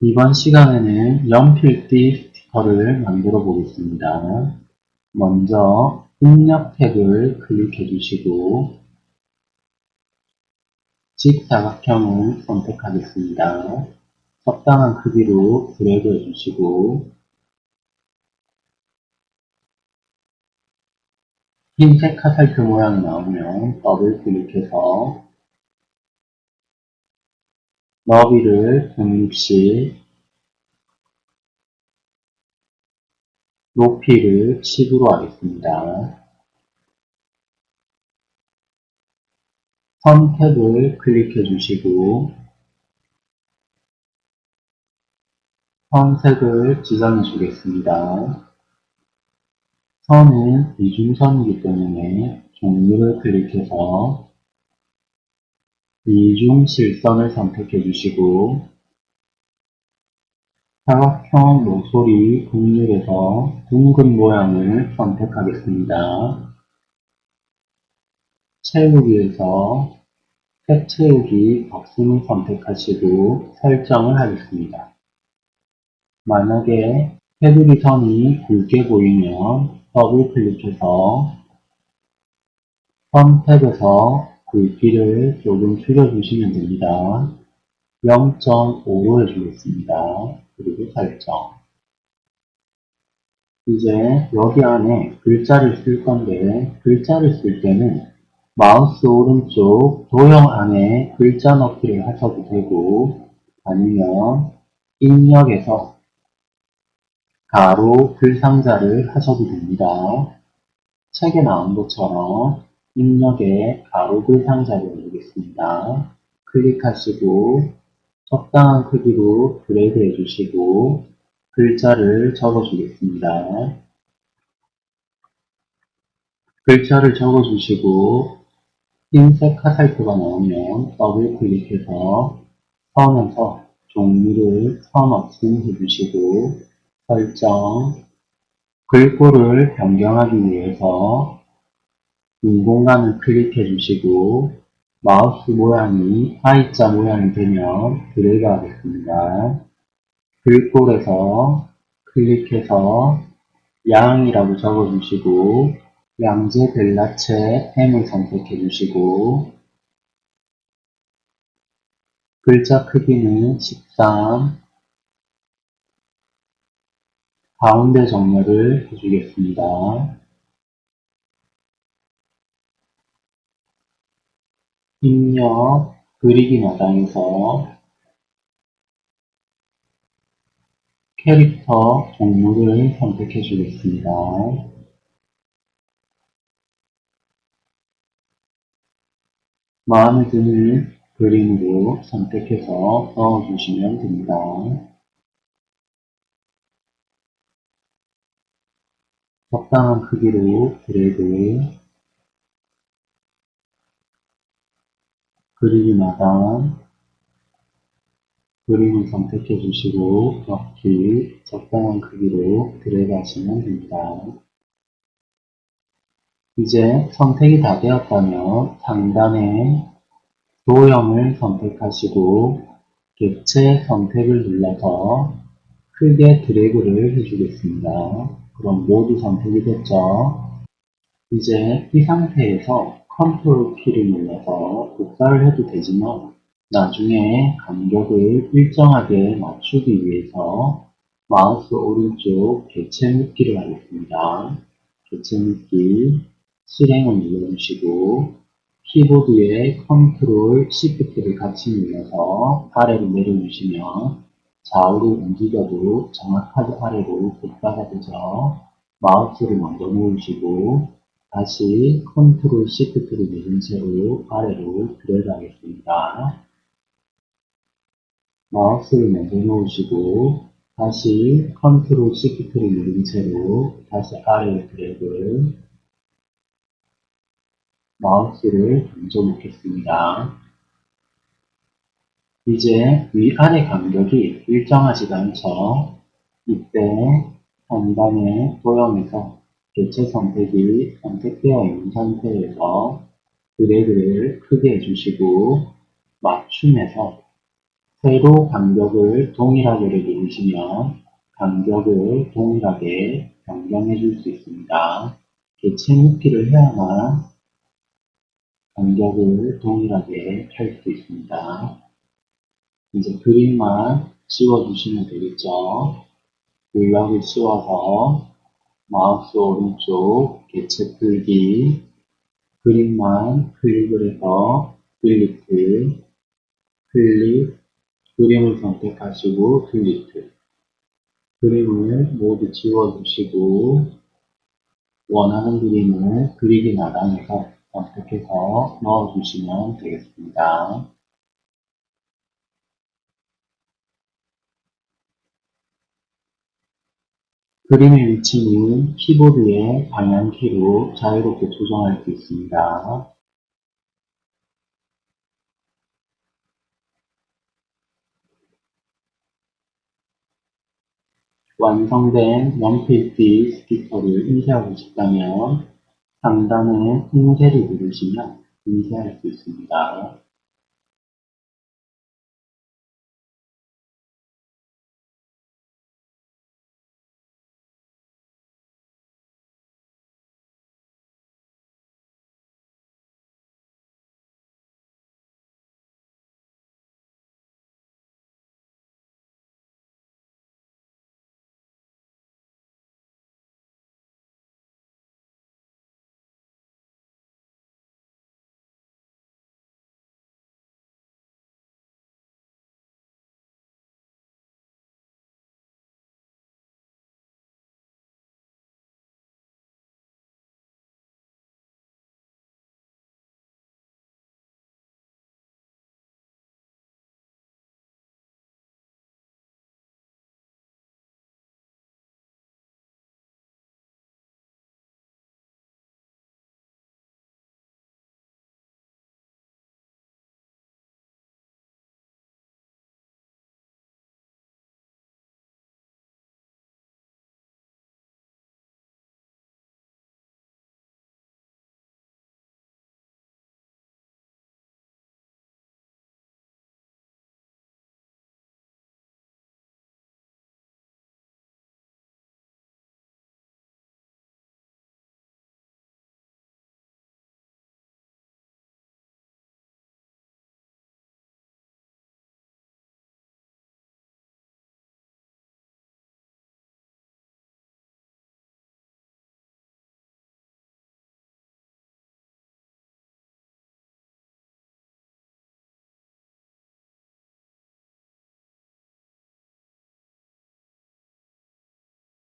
이번 시간에는 연필띠 스티커를 만들어 보겠습니다. 먼저 입력 태그를 클릭해 주시고 직사각형을 선택하겠습니다. 적당한 크기로 드래그 해주시고 흰색 카살트 모양이 나오면 더블 클릭해서 너비를 160, 높이를 10으로 하겠습니다. 선택을 클릭해 주시고 선색을 지정해 주겠습니다. 선은 이중선이기 때문에 종류를 클릭해서 이 중 실선을 선택해 주시고 사각형 모서리 국률에서 둥근 모양을 선택하겠습니다. 채우기에서 색 채우기 박스을 선택하시고 설정을 하겠습니다. 만약에 테두리 선이 굵게 보이면 더블 클릭해서 선택에서 굵기를 조금 줄여주시면 됩니다. 0.5로 해주겠습니다. 그리고 설정. 이제 여기 안에 글자를 쓸 건데 글자를 쓸 때는 마우스 오른쪽 도형 안에 글자 넣기를 하셔도 되고 아니면 입력에서 가로 글 상자를 하셔도 됩니다. 책에 나온 것처럼 입력에 가로글 상자를 올리겠습니다. 클릭하시고 적당한 크기로 드래그 해주시고 글자를 적어주겠습니다. 글자를 적어주시고 흰색 화살표가 나오면 더블 클릭해서 선에서 종류를 선 없음 해주시고 설정 글꼴을 변경하기 위해서 빈 공간을 클릭해 주시고 마우스 모양이 I자 모양이 되면 드래그 하겠습니다. 글꼴에서 클릭해서 양이라고 적어주시고 양재 벨라체 M을 선택해 주시고 글자 크기는 13 가운데 정렬을 해주겠습니다. 입력 그리기 마당에서 캐릭터 동물을 선택해 주겠습니다. 마음에 드는 그림으로 선택해서 넣어주시면 됩니다. 적당한 크기로 드래그 그리기마다 그림을 선택해 주시고 넣기 적당한 크기로 드래그 하시면 됩니다. 이제 선택이 다 되었다면 상단에 도형을 선택하시고 객체 선택을 눌러서 크게 드래그를 해주겠습니다. 그럼 모두 선택이 됐죠? 이제 이 상태에서 컨트롤 키를 눌러서 복사를 해도 되지만 나중에 간격을 일정하게 맞추기 위해서 마우스 오른쪽 개체 묶기를 하겠습니다. 개체 묶기 실행을 눌러주시고 키보드에 컨트롤 시프트를 같이 눌러서 아래로 내려주시면 좌우로 움직여도 정확하게 아래로 복사가 되죠. 마우스를 먼저 놓으시고 다시 컨트롤 시프트를 누른 채로 아래로 드래그 하겠습니다. 마우스를 먼저 놓으시고 다시 컨트롤 시프트를 누른 채로 다시 아래로 드래그 마우스를 던져 놓겠습니다. 이제 위아래 간격이 일정하지가 않죠. 이때 상단의 도형에서 개체 선택이 선택되어 있는 상태에서 드래그를 크게 해주시고 맞춤에서 세로 간격을 동일하게를 누르시면 간격을 동일하게 변경해 줄 수 있습니다. 개체 묶기를 해야만 간격을 동일하게 할 수 있습니다. 이제 그림만 씌워주시면 되겠죠. 블럭을 씌워서 마우스 오른쪽 개체 풀기. 그림만 클릭을 해서 필리트 클릭. 그림을 선택하시고 필리트 그림을 모두 지워주시고 원하는 그림을 그리기 나란에서 선택해서 넣어주시면 되겠습니다. 그림의 위치는 키보드의 방향키로 자유롭게 조정할 수 있습니다. 완성된 영필지 스티커를 인쇄하고 싶다면 상단에 인쇄를 누르시면 인쇄할 수 있습니다.